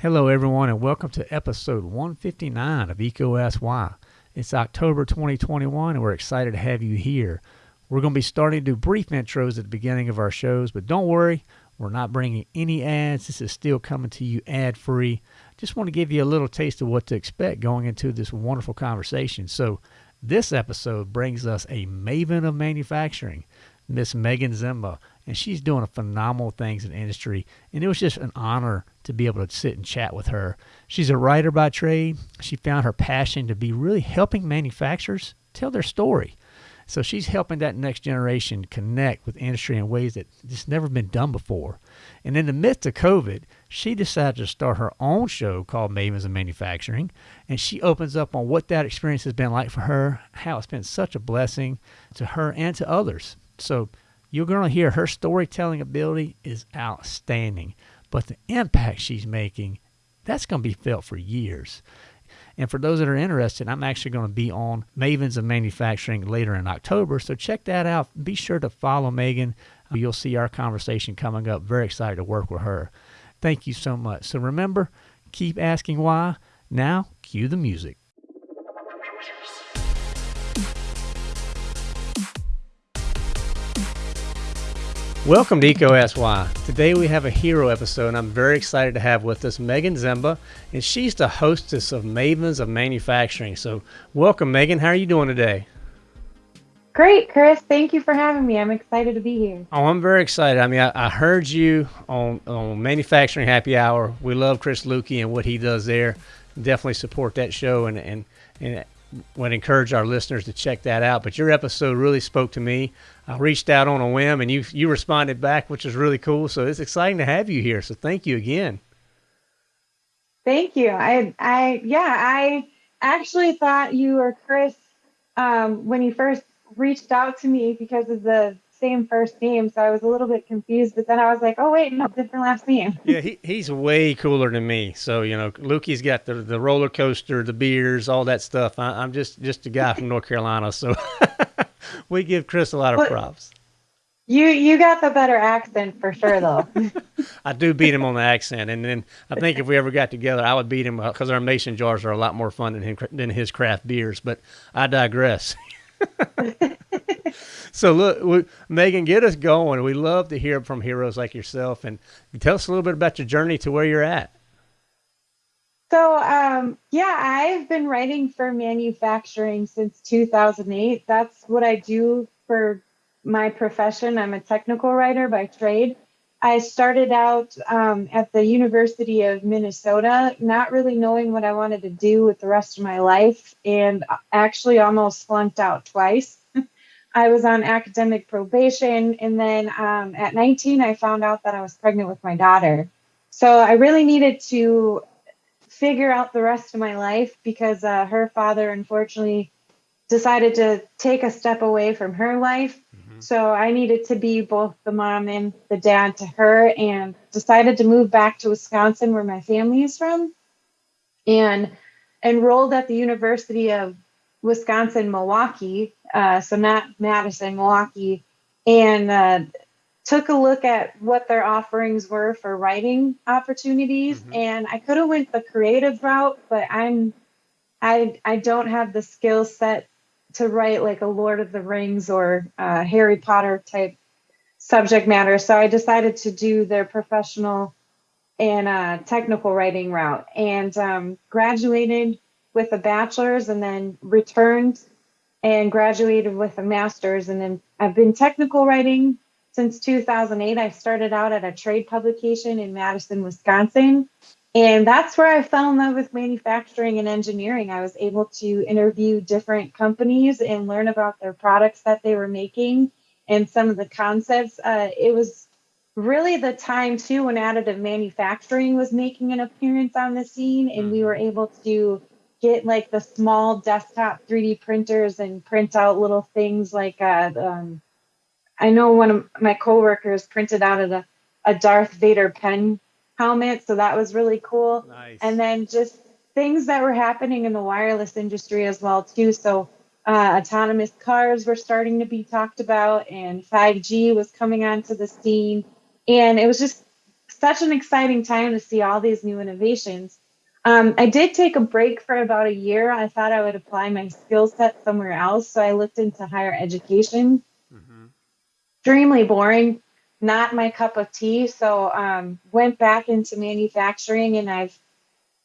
Hello, everyone, and welcome to episode 159 of Why. It's October 2021, and we're excited to have you here. We're going to be starting to do brief intros at the beginning of our shows, but don't worry, we're not bringing any ads. This is still coming to you ad free. Just want to give you a little taste of what to expect going into this wonderful conversation. So, this episode brings us a maven of manufacturing, Miss Megan Ziemba and she's doing phenomenal things in industry. And it was just an honor to be able to sit and chat with her. She's a writer by trade. She found her passion to be really helping manufacturers tell their story. So she's helping that next generation connect with industry in ways that just never been done before. And in the midst of COVID, she decided to start her own show called Mavens of Manufacturing. And she opens up on what that experience has been like for her, how it's been such a blessing to her and to others. So you're going to hear her storytelling ability is outstanding, but the impact she's making, that's going to be felt for years. And for those that are interested, I'm actually going to be on Mavens of Manufacturing later in October. So check that out. Be sure to follow Megan. You'll see our conversation coming up. Very excited to work with her. Thank you so much. So remember, keep asking why. Now, cue the music. Welcome to EECO Ask Today we have a hero episode, and I'm very excited to have with us Megan Ziemba, and she's the hostess of Mavens of Manufacturing. So, welcome, Megan. How are you doing today? Great, Chris. Thank you for having me. I'm excited to be here. Oh, I'm very excited. I mean, I, I heard you on, on Manufacturing Happy Hour. We love Chris Luecke and what he does there. Definitely support that show, and and and would encourage our listeners to check that out. But your episode really spoke to me. I reached out on a whim, and you you responded back, which is really cool. So it's exciting to have you here. So thank you again. Thank you. I I yeah I actually thought you were Chris um, when you first reached out to me because of the same first name, so I was a little bit confused. But then I was like, oh wait, no, different last name. yeah, he, he's way cooler than me. So you know, Luecke's got the the roller coaster, the beers, all that stuff. I, am just just a guy from North Carolina, so we give Chris a lot of props. You you got the better accent for sure, though. I do beat him on the accent, and then I think if we ever got together, I would beat him because our mason jars are a lot more fun than him, than his craft beers. But I digress. so look, we, Megan, get us going. We love to hear from heroes like yourself, and tell us a little bit about your journey to where you're at. So, um, yeah, I've been writing for manufacturing since 2008. That's what I do for my profession. I'm a technical writer by trade. I started out um, at the University of Minnesota, not really knowing what I wanted to do with the rest of my life, and actually almost flunked out twice. I was on academic probation, and then um, at 19, I found out that I was pregnant with my daughter. So I really needed to figure out the rest of my life because uh, her father, unfortunately, decided to take a step away from her life Mm-hmm. So I needed to be both the mom and the dad to her and decided to move back to Wisconsin where my family is from and enrolled at the University of Wisconsin Milwaukee, uh, so not Madison, Milwaukee, and uh, took a look at what their offerings were for writing opportunities. Mm-hmm. And I could have went the creative route, but I'm I I don't have the skill set to write like a Lord of the Rings or uh, Harry Potter type subject matter. So I decided to do their professional and uh, technical writing route and um, graduated with a bachelor's and then returned and graduated with a master's. And then I've been technical writing since 2008. I started out at a trade publication in Madison, Wisconsin. And that's where I fell in love with manufacturing and engineering. I was able to interview different companies and learn about their products that they were making and some of the concepts. Uh, it was really the time too when additive manufacturing was making an appearance on the scene, and we were mm-hmm. able to get like the small desktop 3D printers and print out little things like uh, um, I know one of my coworkers printed out a, a Darth Vader pen helmet. So that was really cool. Nice. And then just things that were happening in the wireless industry as well too. So uh, autonomous cars were starting to be talked about, and 5G was coming onto the scene, and it was just such an exciting time to see all these new innovations. Um, I did take a break for about a year. I thought I would apply my skill set somewhere else. So I looked into higher education. Extremely boring, not my cup of tea. So um, went back into manufacturing and I've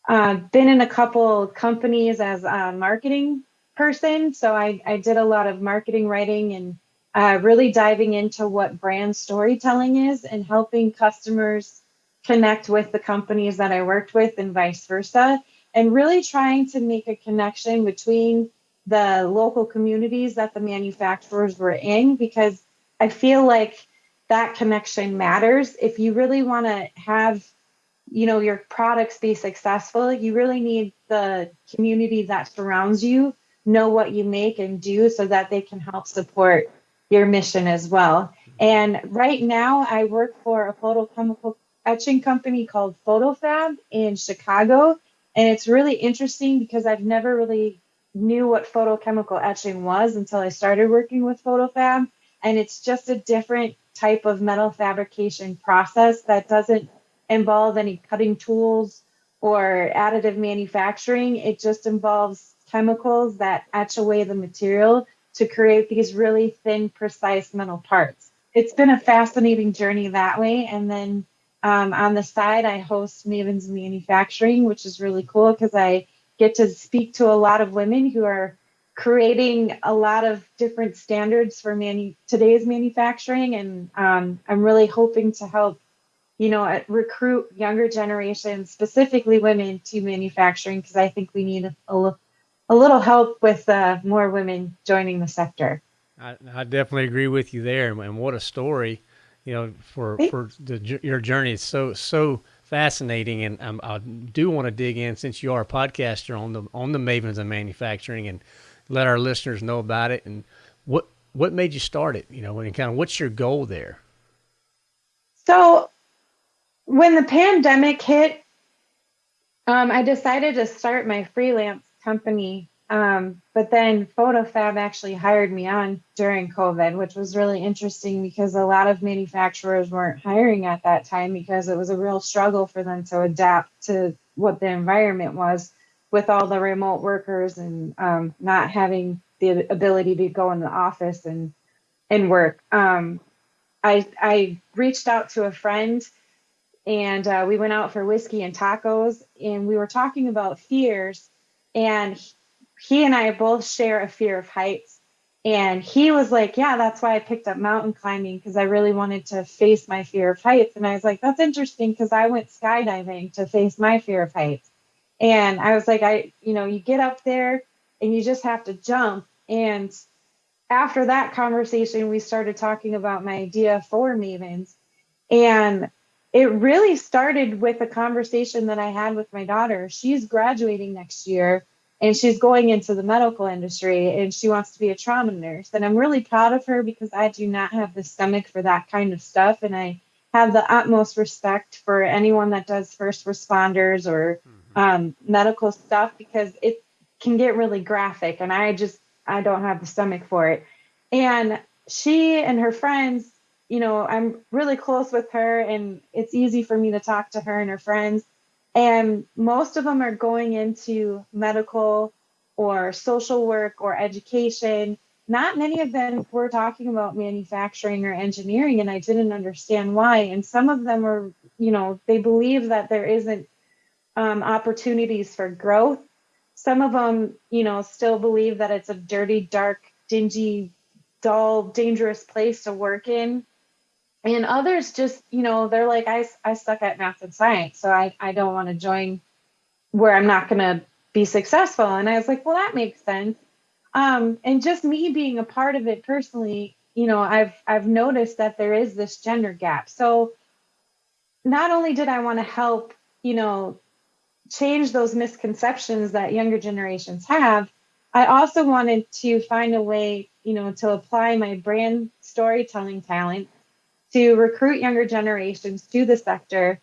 uh, been in a couple companies as a marketing person. So I, I did a lot of marketing writing and uh, really diving into what brand storytelling is and helping customers connect with the companies that I worked with and vice versa. And really trying to make a connection between the local communities that the manufacturers were in because I feel like that connection matters. If you really want to have you know your products be successful you really need the community that surrounds you know what you make and do so that they can help support your mission as well. And right now i work for a photochemical etching company called photofab in chicago. And it's really interesting because i've never really knew what photochemical etching was until i started working with photofab and it's just a different type of metal fabrication process that doesn't involve any cutting tools or additive manufacturing. It just involves chemicals that etch away the material to create these really thin, precise metal parts. It's been a fascinating journey that way. And then um, on the side, I host Mavens Manufacturing, which is really cool because I get to speak to a lot of women who are creating a lot of different standards for manu- today's manufacturing. And um, I'm really hoping to help you know, recruit younger generations, specifically women, to manufacturing because I think we need a, little help with uh, more women joining the sector. I, I, definitely agree with you there, and what a story, you know, for for the, your journey. It's so so fascinating, and um, I do want to dig in since you are a podcaster on the on the Mavens of Manufacturing, and let our listeners know about it. And what what made you start it? You know, and kind of what's your goal there? So when the pandemic hit, um, I decided to start my freelance company. Um, but then PhotoFab actually hired me on during COVID, which was really interesting because a lot of manufacturers weren't hiring at that time because it was a real struggle for them to adapt to what the environment was with all the remote workers and um, not having the ability to go in the office and and work. Um, I I reached out to a friend and uh, we went out for whiskey and tacos and we were talking about fears and he and i both share a fear of heights. And he was like yeah that's why i picked up mountain climbing because i really wanted to face my fear of heights. And i was like that's interesting because i went skydiving to face my fear of heights and i was like i you know you get up there and you just have to jump and after that conversation we started talking about my idea for mavens and it really started with a conversation that I had with my daughter. She's graduating next year and she's going into the medical industry and she wants to be a trauma nurse. And I'm really proud of her because I do not have the stomach for that kind of stuff. And I have the utmost respect for anyone that does first responders or mm-hmm. Um, medical stuff because it can get really graphic. And I just, I don't have the stomach for it. And she and her friends you know, I'm really close with her and it's easy for me to talk to her and her friends. And most of them are going into medical or social work or education. Not many of them were talking about manufacturing or engineering, and I didn't understand why. And some of them are, you know, they believe that there isn't um, opportunities for growth. Some of them, you know, still believe that it's a dirty, dark, dingy, dull, dangerous place to work in. And others just you know they're like i, I suck at math and science so i, I don't want to join where i'm not going to be successful. And i was like well that makes sense. Um, and just me being a part of it personally you know i've i've noticed that there is this gender gap. So not only did i want to help you know change those misconceptions that younger generations have i also wanted to find a way you know to apply my brand storytelling talent to recruit younger generations to the sector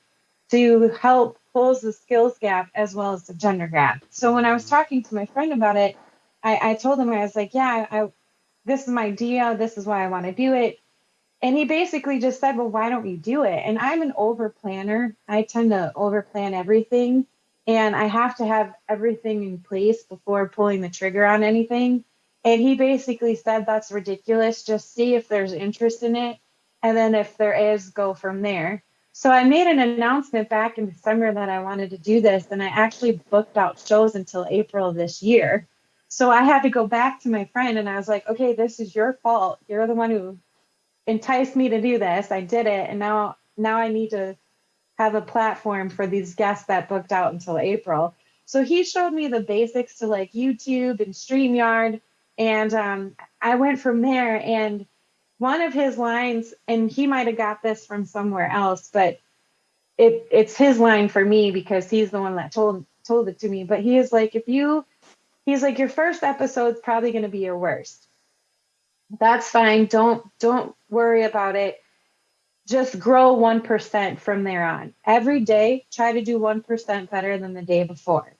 to help close the skills gap as well as the gender gap. So when I was mm-hmm. talking to my friend about it, I, I told him I was like, yeah, I, this is my idea. This is why I want to do it. and he basically just said, Well, why don't you do it? And I'm an over planner. I tend to over plan everything. And I have to have everything in place before pulling the trigger on anything. And he basically said, That's ridiculous. Just see if there's interest in it. And then if there is, go from there. So I made an announcement back in December that I wanted to do this. And I actually booked out shows until April this year. So I had to go back to my friend and I was like, Okay, this is your fault. You're the one who enticed me to do this. I did it, and now now I need to have a platform for these guests that booked out until April. So he showed me the basics to like YouTube and StreamYard, and um, I went from there. And one of his lines, and he might have got this from somewhere else, but it it's his line for me because he's the one that told told it to me. But he is like, if you, he's like, your first episode's probably going to be your worst that's fine. Don't don't worry about it. Just grow 1% from there on. Every day, try to do 1% better than the day before.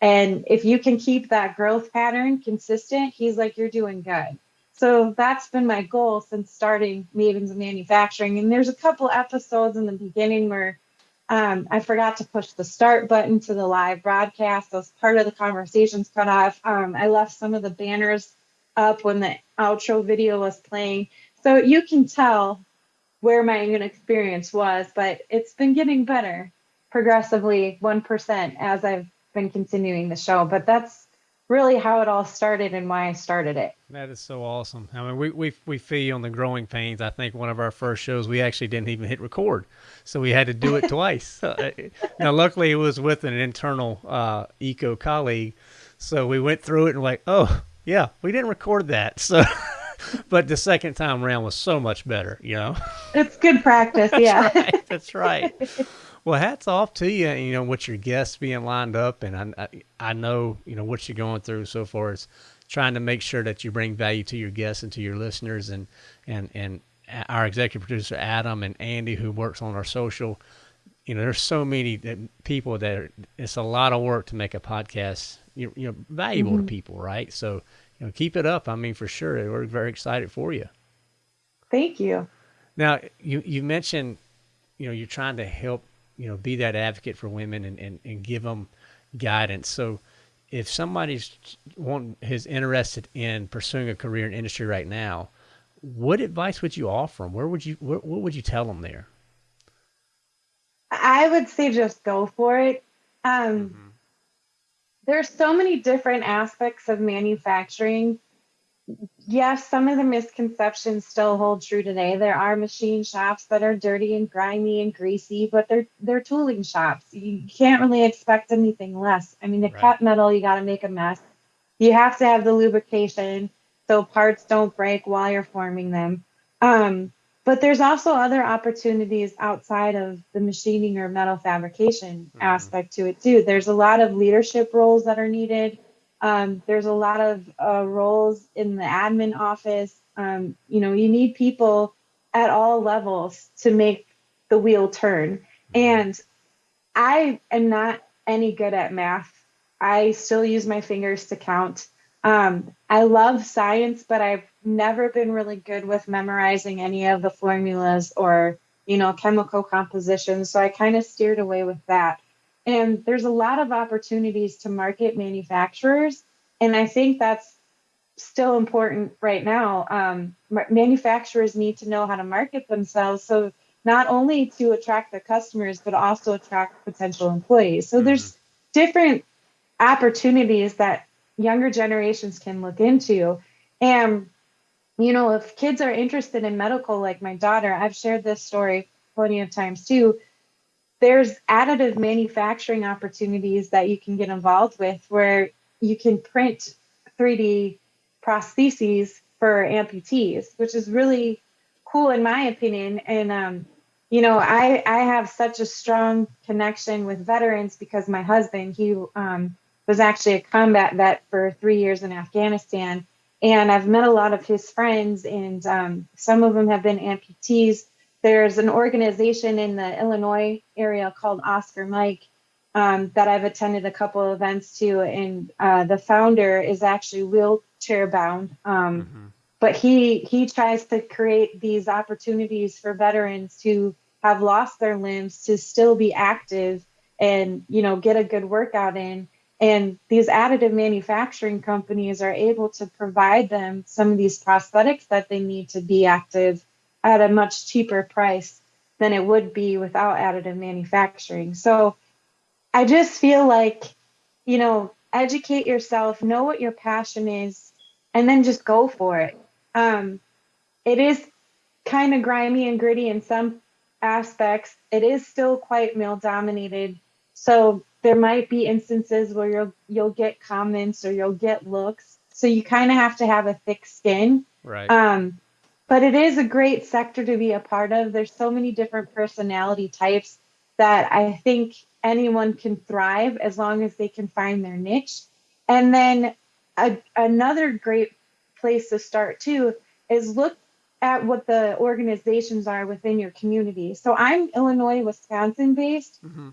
And if you can keep that growth pattern consistent, he's like, you're doing good. So that's been my goal since starting Mavens of Manufacturing. And there's a couple episodes in the beginning where um, I forgot to push the start button to the live broadcast. Was part of the conversations cut off. Um, I left some of the banners up when the outro video was playing. So you can tell where my experience was, but it's been getting better progressively 1% as I've been continuing the show. But that's really how it all started and why I started it. That is so awesome. I mean, we, we, we feel on the growing pains. I think one of our first shows, we actually didn't even hit record. So we had to do it twice. Uh, now, luckily, it was with an internal uh, EECO colleague. So we went through it and like, oh, yeah, we didn't record that. So, but the second time around was so much better, you know? It's good practice. that's yeah. Right, that's right. Well, hats off to you, you know, with your guests being lined up. And I, I know, you know, what you're going through so far is trying to make sure that you bring value to your guests and to your listeners and, and, and our executive producer, Adam and Andy, who works on our social, you know, there's so many people that are, it's a lot of work to make a podcast you know valuable mm-hmm. to people, right? So you know, keep it up. I mean, for sure, we're very excited for you. Thank you. Now, you you mentioned, you know, you're trying to help, you know, be that advocate for women and and, and give them guidance. So, if somebody's one is interested in pursuing a career in industry right now, what advice would you offer them? Where would you what, what would you tell them there? I would say just go for it. Um, mm-hmm there's so many different aspects of manufacturing. Yes, some of the misconceptions still hold true today. There are machine shops that are dirty and grimy and greasy, but they're they're tooling shops. You can't really expect anything less. I mean, the right. cut metal, you got to make a mess. You have to have the lubrication so parts don't break while you're forming them. Um, but there's also other opportunities outside of the machining or metal fabrication mm-hmm. aspect to it too. There's a lot of leadership roles that are needed. Um, there's a lot of uh, roles in the admin office. Um, you know, you need people at all levels to make the wheel turn. Mm-hmm. And I am not any good at math. I still use my fingers to count. Um, I love science, but I've never been really good with memorizing any of the formulas or, you know, chemical compositions. So I kind of steered away with that. And there's a lot of opportunities to market manufacturers. And I think that's still important right now. Um, manufacturers need to know how to market themselves. So not only to attract the customers, but also attract potential employees. So mm-hmm. there's different opportunities that younger generations can look into. And, you know, if kids are interested in medical, like my daughter, I've shared this story plenty of times too. There's additive manufacturing opportunities that you can get involved with where you can print 3D prostheses for amputees, which is really cool in my opinion. And um, you know, I I have such a strong connection with veterans because my husband, he um, was actually a combat vet for three years in Afghanistan. And I've met a lot of his friends, and um, some of them have been amputees. There's an organization in the Illinois area called Oscar Mike um, that I've attended a couple of events to, and uh, the founder is actually wheelchair bound. Um, mm-hmm. but he he tries to create these opportunities for veterans who have lost their limbs to still be active and you know get a good workout in and these additive manufacturing companies are able to provide them some of these prosthetics that they need to be active at a much cheaper price than it would be without additive manufacturing. So I just feel like, you know, educate yourself, know what your passion is, and then just go for it. Um, it is kind of grimy and gritty in some aspects. It is still quite male dominated. So there might be instances where you'll you'll get comments or you'll get looks. So you kind of have to have a thick skin. Right. Um, but it is a great sector to be a part of. There's so many different personality types that I think anyone can thrive as long as they can find their niche. And then a, another great place to start too is look at what the organizations are within your community. So I'm Illinois, Wisconsin based. Mm-hmm.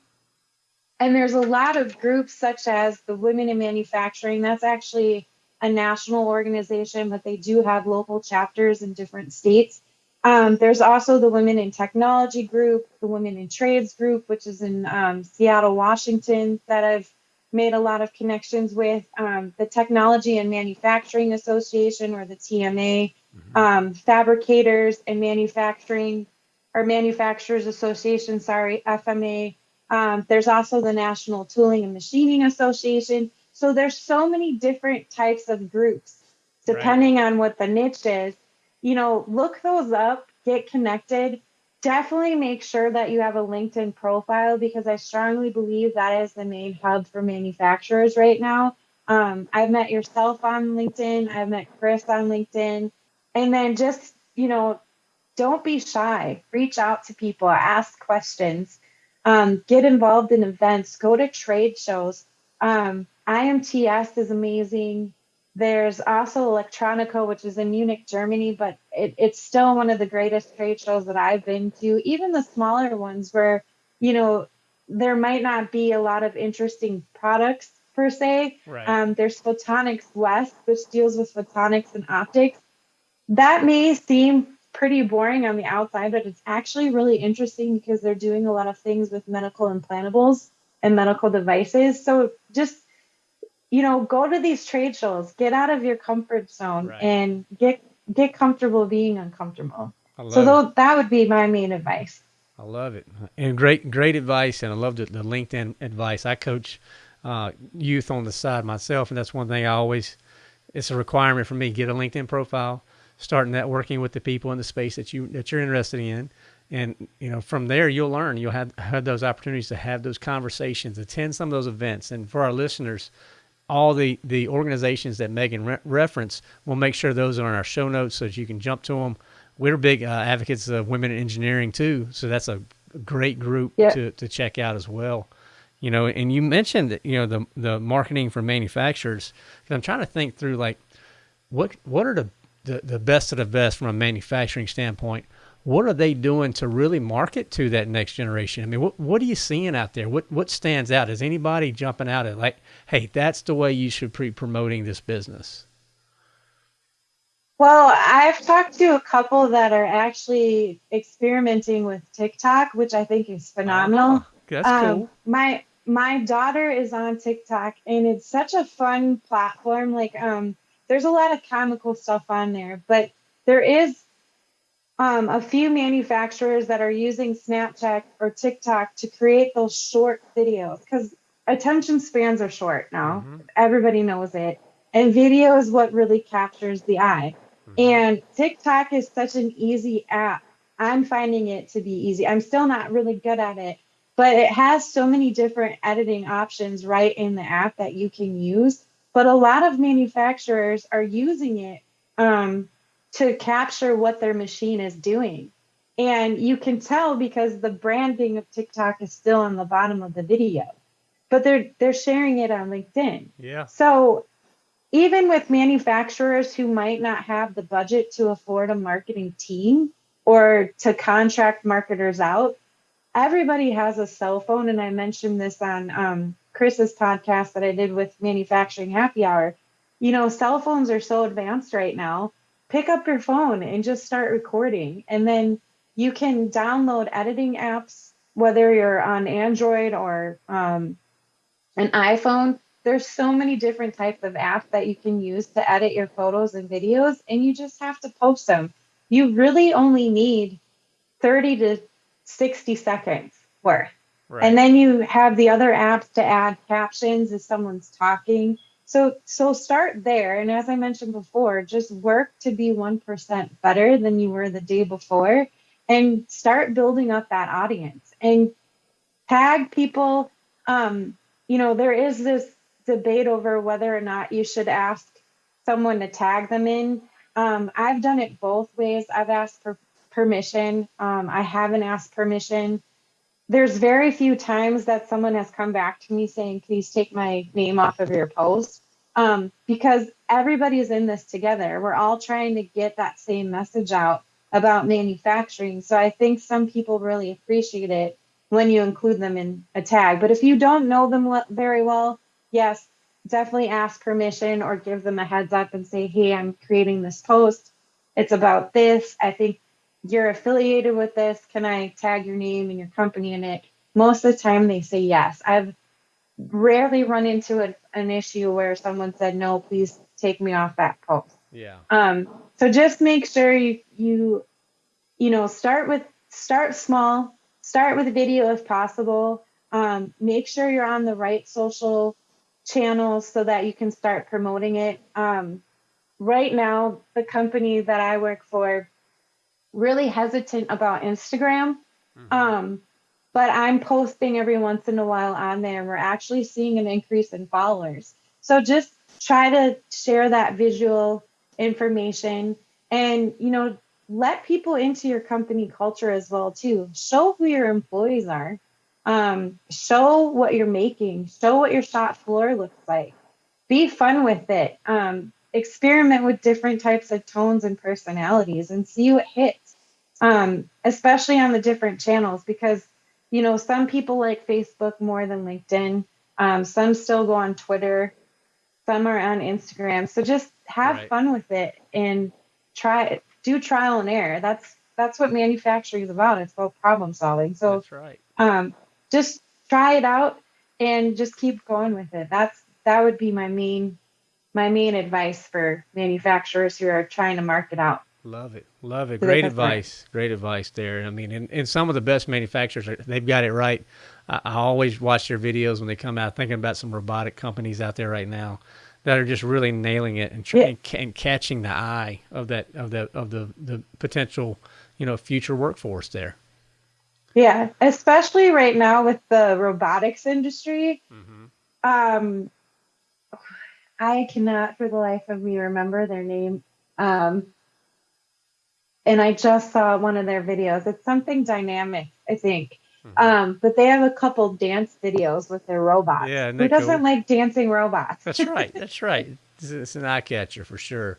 And there's a lot of groups such as the Women in Manufacturing. That's actually a national organization, but they do have local chapters in different states. Um, there's also the Women in Technology group, the Women in Trades group, which is in um, Seattle, Washington, that I've made a lot of connections with. Um, the Technology and Manufacturing Association, or the TMA, mm-hmm. Um, Fabricators and Manufacturing, or Manufacturers Association, sorry, FMA. Um, there's also the National Tooling and Machining Association. So there's so many different types of groups depending right. on what the niche is. You know, look those up, get connected. Definitely make sure that you have a LinkedIn profile because I strongly believe that is the main hub for manufacturers right now. Um, I've met yourself on LinkedIn, I've met Chris on LinkedIn. And then just, you know, don't be shy. Reach out to people, ask questions, um, get involved in events, go to trade shows. Um, IMTS is amazing. There's also Electronica, which is in Munich, Germany, but it, it's still one of the greatest trade shows that I've been to. Even the smaller ones, where you know there might not be a lot of interesting products per se. Right. Um, there's Photonics West, which deals with photonics and optics. That may seem pretty boring on the outside, but it's actually really interesting because they're doing a lot of things with medical implantables and medical devices. So just you know, go to these trade shows, get out of your comfort zone right. and get get comfortable being uncomfortable. So th- that would be my main advice. I love it. And great great advice and I love the, the LinkedIn advice. I coach uh, youth on the side myself and that's one thing I always it's a requirement for me get a LinkedIn profile, start networking with the people in the space that you that you're interested in and you know from there you'll learn you'll have, have those opportunities to have those conversations attend some of those events and for our listeners all the, the organizations that Megan re- referenced, we'll make sure those are in our show notes so that you can jump to them. We're big uh, advocates of women in engineering too, so that's a great group to, to check out as well. You know, and you mentioned you know the the marketing for manufacturers. I'm trying to think through like what what are the, the the best of the best from a manufacturing standpoint what are they doing to really market to that next generation? I mean, what what are you seeing out there? What what stands out? Is anybody jumping out at like, hey, that's the way you should be promoting this business? Well, I've talked to a couple that are actually experimenting with TikTok, which I think is phenomenal. Oh, that's um, cool. My my daughter is on TikTok, and it's such a fun platform. Like, um, there's a lot of comical stuff on there, but there is um, a few manufacturers that are using Snapchat or TikTok to create those short videos because attention spans are short now. Mm-hmm. Everybody knows it. And video is what really captures the eye. Mm-hmm. And TikTok is such an easy app. I'm finding it to be easy. I'm still not really good at it, but it has so many different editing options right in the app that you can use. But a lot of manufacturers are using it um, to capture what their machine is doing. And you can tell because the branding of TikTok is still on the bottom of the video, but they're they're sharing it on LinkedIn. Yeah. So even with manufacturers who might not have the budget to afford a marketing team or to contract marketers out, everybody has a cell phone. And I mentioned this on um, Chris's podcast that I did with Manufacturing Happy Hour. You know, cell phones are so advanced right now pick up your phone and just start recording. And then you can download editing apps, whether you're on Android or um, an iPhone. There's so many different types of apps that you can use to edit your photos and videos, and you just have to post them. You really only need 30 to 60 seconds worth. Right. And then you have the other apps to add captions if someone's talking. So so start there. And as I mentioned before, just work to be 1% better than you were the day before and start building up that audience and tag people. Um, you know, there is this debate over whether or not you should ask someone to tag them in. Um, I've done it both ways. I've asked for permission. Um, I haven't asked permission there's very few times that someone has come back to me saying, please take my name off of your post. Um, because everybody's in this together. We're all trying to get that same message out about manufacturing. So I think some people really appreciate it when you include them in a tag. But if you don't know them very well, yes, definitely ask permission or give them a heads up and say, hey, I'm creating this post. It's about this. I think you're affiliated with this. Can I tag your name and your company in it? Most of the time they say yes. I've rarely run into a, an issue where someone said, no, please take me off that post. Yeah. Um, so just make sure you, you, you know, start with, start small, start with a video if possible. Um, make sure you're on the right social channels so that you can start promoting it. Um, right now, the company that I work for, really hesitant about Instagram. Mm-hmm. Um, but I'm posting every once in a while on there. And we're actually seeing an increase in followers. So just try to share that visual information and, you know, let people into your company culture as well too. Show who your employees are. Um, show what you're making. Show what your shop floor looks like. Be fun with it. Um, experiment with different types of tones and personalities and see what hits um, especially on the different channels because you know some people like facebook more than linkedin um, some still go on twitter some are on instagram. So just have right. fun with it and try do trial and error. That's that's what manufacturing is about. It's about problem solving. So that's right. um, just try it out and just keep going with it. That's that would be my main my main advice for manufacturers who are trying to market out. Love it. Love it. Great advice. Great advice there. I mean, and, and some of the best manufacturers, they've got it right. I, I, always watch their videos when they come out, thinking about some robotic companies out there right now that are just really nailing it and, yeah. and, and, catching the eye of that of the of the the potential, you know, future workforce there. Yeah, especially right now with the robotics industry. Mm-hmm. Um, I cannot for the life of me remember their name. Um, and I just saw one of their videos. It's something dynamic, I think. Mm-hmm. Um, but they have a couple dance videos with their robots. Yeah, who doesn't cool? like dancing robots? That's right. That's right. It's, it's an eye catcher for sure.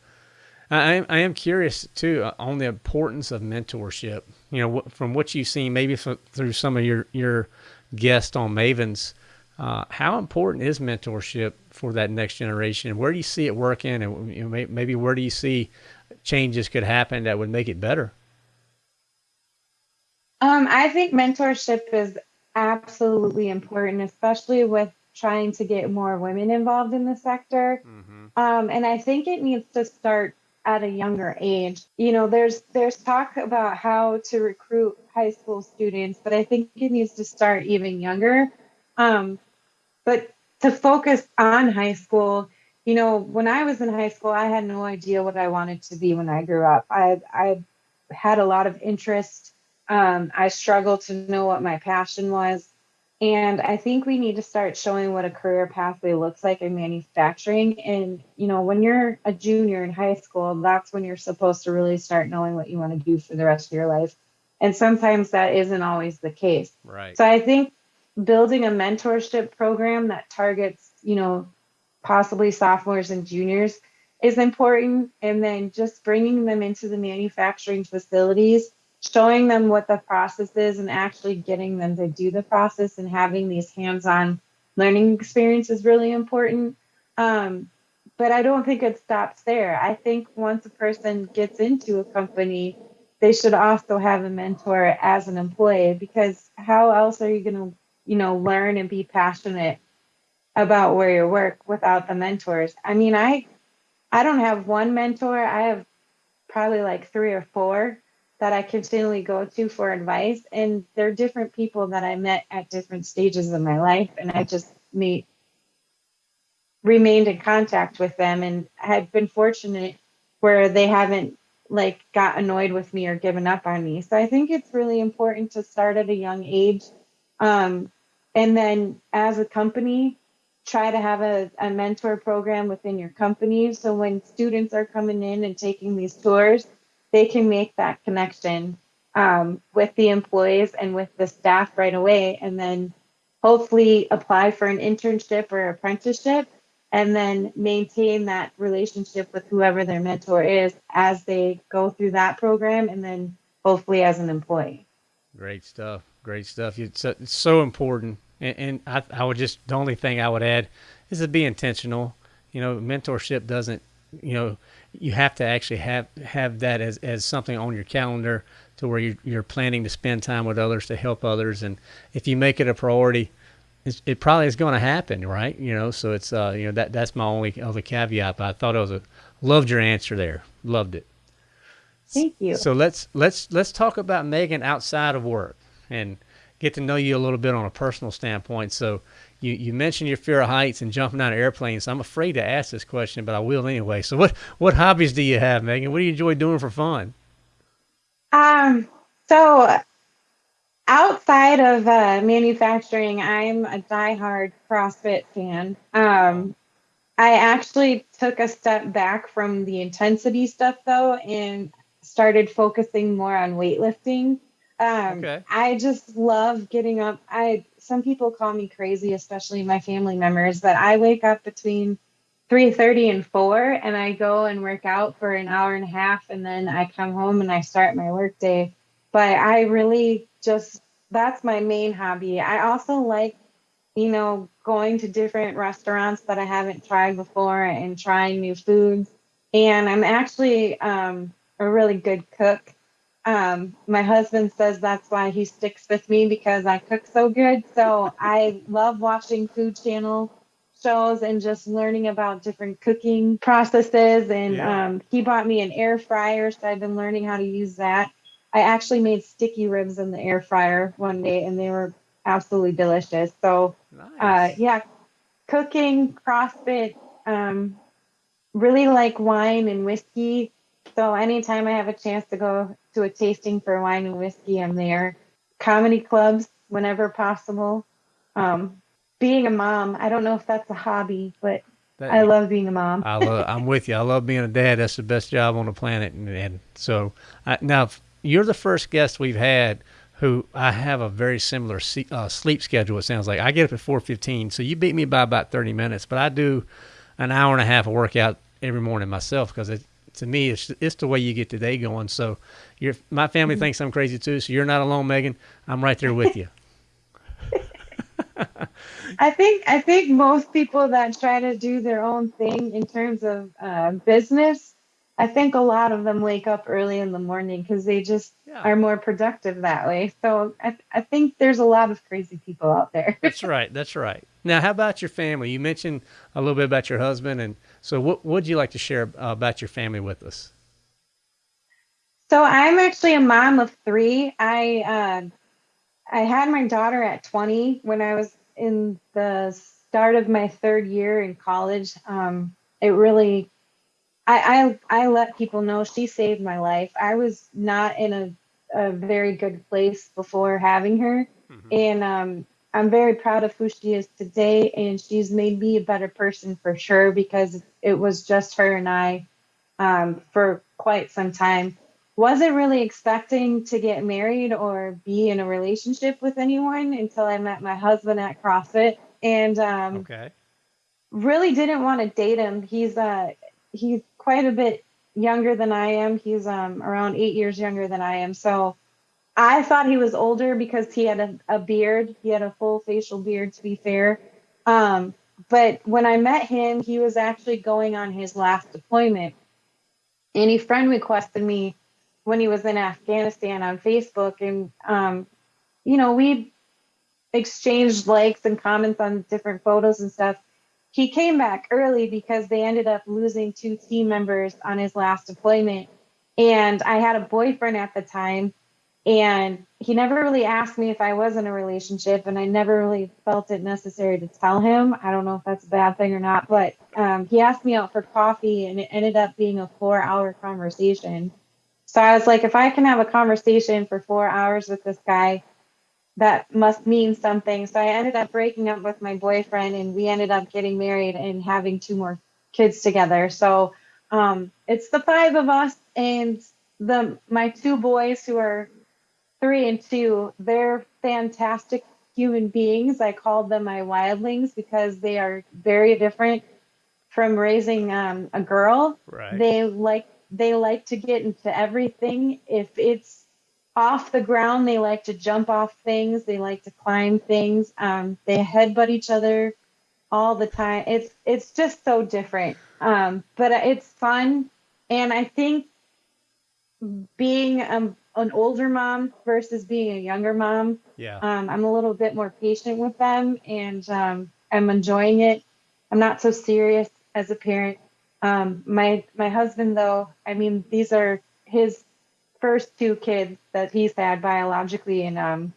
I am, I am curious too uh, on the importance of mentorship. You know, from what you've seen, maybe through some of your your guests on Mavens, uh, how important is mentorship for that next generation? Where do you see it working, and you know, maybe where do you see changes could happen that would make it better? Um, I think mentorship is absolutely important, especially with trying to get more women involved in the sector. Mm-hmm. Um, and I think it needs to start at a younger age. You know, there's there's talk about how to recruit high school students, but I think it needs to start even younger. Um, but to focus on high school you know, when I was in high school, I had no idea what I wanted to be when I grew up. I I had a lot of interest. Um, I struggled to know what my passion was. And I think we need to start showing what a career pathway looks like in manufacturing. And, you know, when you're a junior in high school, that's when you're supposed to really start knowing what you want to do for the rest of your life. And sometimes that isn't always the case. Right. So I think building a mentorship program that targets, you know, possibly sophomores and juniors is important. And then just bringing them into the manufacturing facilities, showing them what the process is, and actually getting them to do the process and having these hands on learning experience is really important. Um, but I don't think it stops there. I think once a person gets into a company, they should also have a mentor as an employee because how else are you going to, you know, learn and be passionate about where you work without the mentors? I mean, I I don't have one mentor. I have probably like three or four that I continually go to for advice. And they're different people that I met at different stages of my life. And I just meet remained in contact with them and had been fortunate where they haven't like got annoyed with me or given up on me. So I think it's really important to start at a young age. Um, and then as a company, try to have a, a mentor program within your company. So when students are coming in and taking these tours, they can make that connection um, with the employees and with the staff right away, and then hopefully apply for an internship or apprenticeship, and then maintain that relationship with whoever their mentor is as they go through that program, and then hopefully as an employee. Great stuff. Great stuff. It's, it's so important. And, and I, I would just, the only thing I would add is to be intentional. You know, mentorship doesn't, you know, you have to actually have have that as, as something on your calendar to where you're, you're planning to spend time with others to help others and if you make it a priority it probably is going to happen right you know so it's uh you know that that's my only other caveat but i thought it was a loved your answer there loved it thank you so let's let's let's talk about megan outside of work and get to know you a little bit on a personal standpoint so you, you mentioned your fear of heights and jumping out of airplanes. I'm afraid to ask this question, but I will anyway. So, what what hobbies do you have, Megan? What do you enjoy doing for fun? Um, so outside of uh, manufacturing, I'm a diehard CrossFit fan. Um, I actually took a step back from the intensity stuff though, and started focusing more on weightlifting. Um, okay. I just love getting up. I some people call me crazy, especially my family members, but I wake up between 3:30 and 4 and I go and work out for an hour and a half and then I come home and I start my work day. But I really just that's my main hobby. I also like you know going to different restaurants that I haven't tried before and trying new foods. And I'm actually um, a really good cook. Um, my husband says that's why he sticks with me because I cook so good. So I love watching Food Channel shows and just learning about different cooking processes. And yeah. um, he bought me an air fryer, so I've been learning how to use that. I actually made sticky ribs in the air fryer one day, and they were absolutely delicious. So, uh, nice. uh, yeah, cooking, CrossFit, um, really like wine and whiskey. So anytime I have a chance to go to a tasting for wine and whiskey, I'm there. Comedy clubs whenever possible. Um, being a mom, I don't know if that's a hobby, but that, I love being a mom. I love, I'm with you. I love being a dad. That's the best job on the planet. And, and so I, now you're the first guest we've had who I have a very similar uh, sleep schedule. It sounds like I get up at 4:15, so you beat me by about 30 minutes. But I do an hour and a half of workout every morning myself because it, to me, it's it's the way you get the day going. So, your my family mm-hmm. thinks I'm crazy too. So you're not alone, Megan. I'm right there with you. I think I think most people that try to do their own thing in terms of uh, business, I think a lot of them wake up early in the morning because they just yeah. are more productive that way. So I, I think there's a lot of crazy people out there. that's right. That's right. Now, how about your family? You mentioned a little bit about your husband, and so what would you like to share uh, about your family with us? So I'm actually a mom of three. I uh, I had my daughter at 20 when I was in the start of my third year in college. Um, it really, I, I I let people know she saved my life. I was not in a a very good place before having her, mm-hmm. and um, I'm very proud of who she is today, and she's made me a better person for sure because it was just her and I um, for quite some time. Wasn't really expecting to get married or be in a relationship with anyone until I met my husband at CrossFit, and um, okay. really didn't want to date him. He's uh he's quite a bit younger than I am. He's um around eight years younger than I am, so I thought he was older because he had a, a beard. He had a full facial beard, to be fair. Um, but when I met him, he was actually going on his last deployment. And he friend requested me when he was in Afghanistan on Facebook. And, um, you know, we exchanged likes and comments on different photos and stuff. He came back early because they ended up losing two team members on his last deployment. And I had a boyfriend at the time and he never really asked me if I was in a relationship, and I never really felt it necessary to tell him. I don't know if that's a bad thing or not, but um, he asked me out for coffee, and it ended up being a four hour conversation. So I was like, if I can have a conversation for four hours with this guy, that must mean something. So I ended up breaking up with my boyfriend, and we ended up getting married and having two more kids together. So um, it's the five of us, and the my two boys who are three and two, they're fantastic human beings. I call them my wildlings because they are very different from raising um, a girl. Right. They like they like to get into everything. If it's off the ground, they like to jump off things. They like to climb things. Um, they headbutt each other all the time. It's it's just so different. Um, but it's fun, and I think being um, an older mom versus being a younger mom. Yeah. Um, I'm a little bit more patient with them and um, I'm enjoying it. I'm not so serious as a parent. Um, my my husband though, I mean these are his first two kids that he's had biologically and um,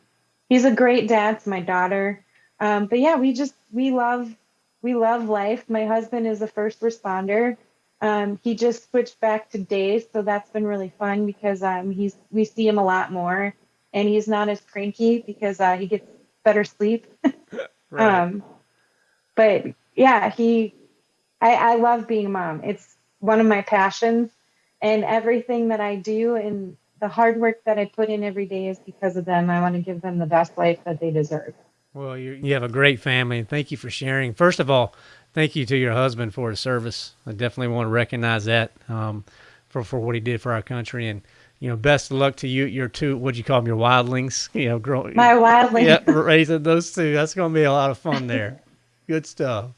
he's a great dad to my daughter. Um, but yeah, we just we love we love life. My husband is a first responder. Um, he just switched back to days, so that's been really fun because um, he's we see him a lot more, and he's not as cranky because uh, he gets better sleep. right. um, but yeah, he, I, I love being a mom. It's one of my passions, and everything that I do and the hard work that I put in every day is because of them. I want to give them the best life that they deserve. Well, you you have a great family, and thank you for sharing. First of all, thank you to your husband for his service. I definitely want to recognize that um, for for what he did for our country, and you know, best of luck to you. Your two, what do you call them, your wildlings? You know, growing. My wildlings. yeah, raising those two. That's going to be a lot of fun there. Good stuff.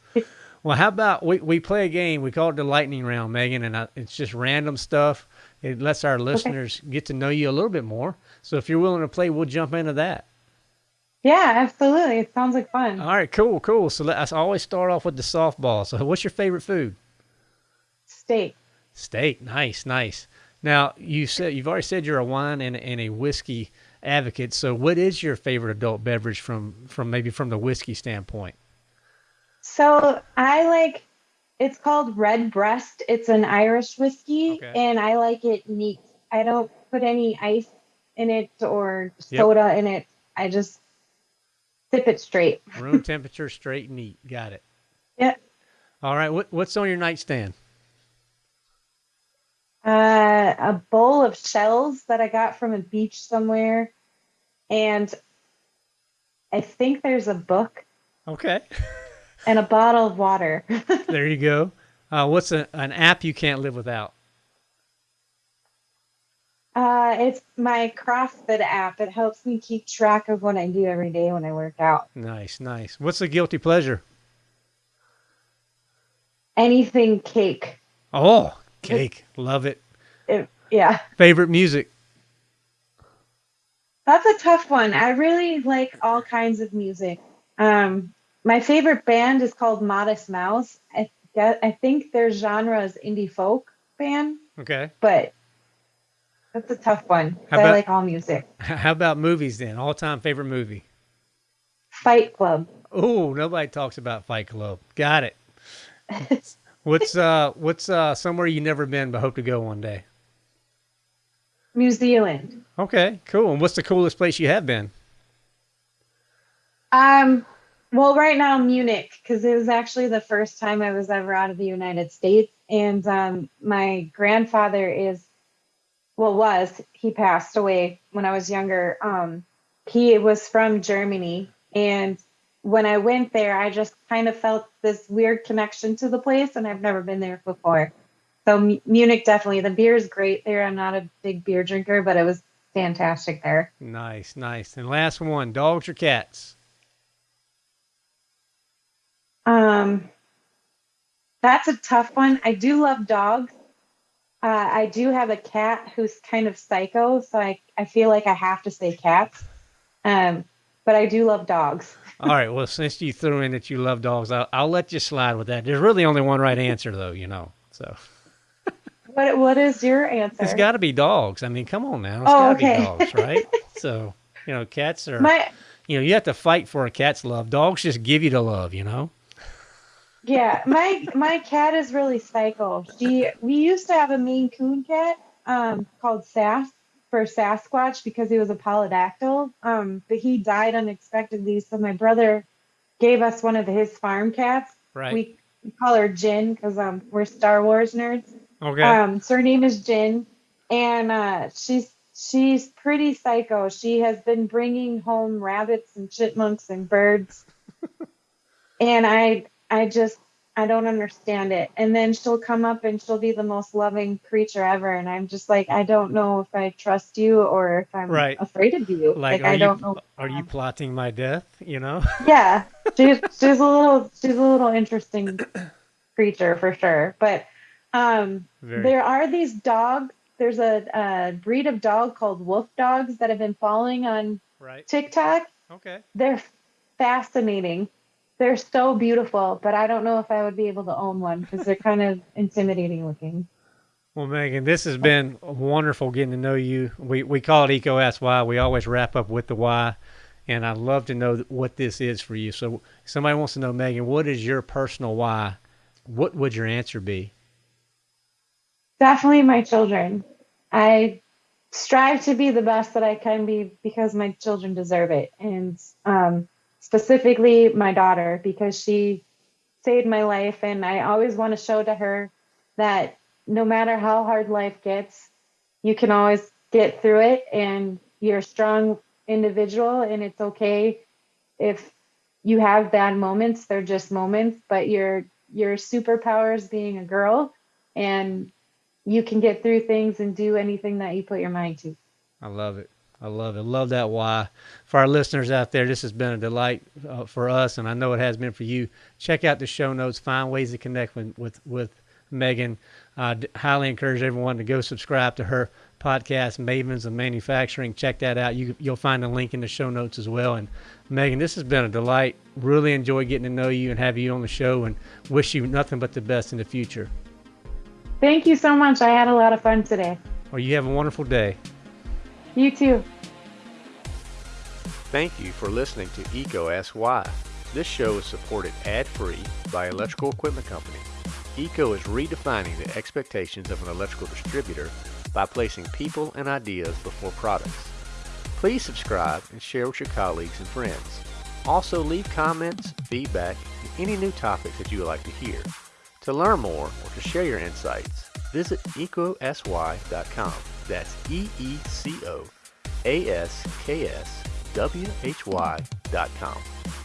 Well, how about we, we play a game? We call it the lightning round, Megan, and I, it's just random stuff. It lets our listeners okay. get to know you a little bit more. So if you're willing to play, we'll jump into that. Yeah, absolutely. It sounds like fun. All right, cool, cool. So let's always start off with the softball. So what's your favorite food? Steak. Steak. Nice, nice. Now you said you've already said you're a wine and, and a whiskey advocate. So what is your favorite adult beverage from from maybe from the whiskey standpoint? So I like it's called Redbreast. It's an Irish whiskey okay. and I like it neat. I don't put any ice in it or soda yep. in it. I just sip it straight. Room temperature, straight and neat. Got it. Yep. All right. What what's on your nightstand? Uh, a bowl of shells that I got from a beach somewhere, and I think there's a book. Okay. and a bottle of water. there you go. Uh, what's a, an app you can't live without? Uh, it's my CrossFit app. It helps me keep track of what I do every day when I work out. Nice, nice. What's the guilty pleasure? Anything cake. Oh, cake. It, Love it. it. Yeah. Favorite music? That's a tough one. I really like all kinds of music. Um, my favorite band is called Modest Mouse. I, I think their genre is indie folk band. Okay. But that's a tough one. How About, I like all music. How about movies then? All time favorite movie? Fight Club. Oh, nobody talks about Fight Club. Got it. what's uh what's uh somewhere you never been but hope to go one day? New Zealand. Okay, cool. And what's the coolest place you have been? Um well, right now Munich because it was actually the first time I was ever out of the United States, and um, my grandfather is well was he passed away when I was younger. Um, he was from Germany, and when I went there, I just kind of felt this weird connection to the place, and I've never been there before. So M- Munich definitely. The beer is great there. I'm not a big beer drinker, but it was fantastic there. Nice, nice. And last one, dogs or cats? Um, that's a tough one. I do love dogs. Uh, I do have a cat who's kind of psycho, so I, I feel like I have to say cats. Um, but I do love dogs. All right. Well, since you threw in that you love dogs, I'll, I'll let you slide with that. There's really only one right answer, though, you know. So. What What is your answer? It's got to be dogs. I mean, come on now. It's Oh, got to okay. be dogs, right? so, you know, cats are. My you know, you have to fight for a cat's love. Dogs just give you the love, you know. Yeah, my my cat is really psycho. She we used to have a Maine Coon cat um, called Sass for Sasquatch because he was a polydactyl. Um, but he died unexpectedly, so my brother gave us one of his farm cats. Right. We, we call her Jin because um, we're Star Wars nerds. okay. Um, so her name is Jin, and uh, she's she's pretty psycho. She has been bringing home rabbits and chipmunks and birds, and I I just I don't understand it. And then she'll come up and she'll be the most loving creature ever, and I'm just like I don't know if I trust you or if I'm Right. afraid of you. like, Like, I don't know. are you plotting my death? You know. Yeah, she's she's a little she's a little interesting creature for sure. But um, Very. there are these dogs. There's a, a breed of dog called wolf dogs that have been following on Right. TikTok. Okay. They're fascinating. They're so beautiful, but I don't know if I would be able to own one because they're kind of intimidating looking. Well, Megan, this has been wonderful getting to know you. We we call it EECO Ask Why. We always wrap up with the why, and I'd love to know what this is for you. So, somebody wants to know, Megan, what is your personal why? What would your answer be? Definitely my children. I strive to be the best that I can be because my children deserve it. And um, specifically my daughter, because she saved my life. And I always want to show to her that no matter how hard life gets, you can always get through it and you're a strong individual and it's okay if you have bad moments they're just moments but your your superpower is being a girl and you can get through things and do anything that you put your mind to. I love it. I love it. Love that why. For our listeners out there, this has been a delight uh, for us, and I know it has been for you. Check out the show notes. Find ways to connect with with, with Megan. I highly encourage everyone to go subscribe to her podcast, Mavens of Manufacturing. Check that out. You you'll find a link in the show notes as well. And Megan, this has been a delight. Really enjoy getting to know you and have you on the show, and wish you nothing but the best in the future. Thank you so much. I had a lot of fun today. Well, you have a wonderful day. You too. Thank you for listening to EECO Ask Why. This show is supported ad-free by Electrical Equipment Company. EECO is redefining the expectations of an electrical distributor by placing people and ideas before products. Please subscribe and share with your colleagues and friends. Also leave comments, feedback, and any new topics that you would like to hear. To learn more or to share your insights, visit eecoaskswhy.com. That's E-E-C-O A-S-K-S W-H-Y dot com.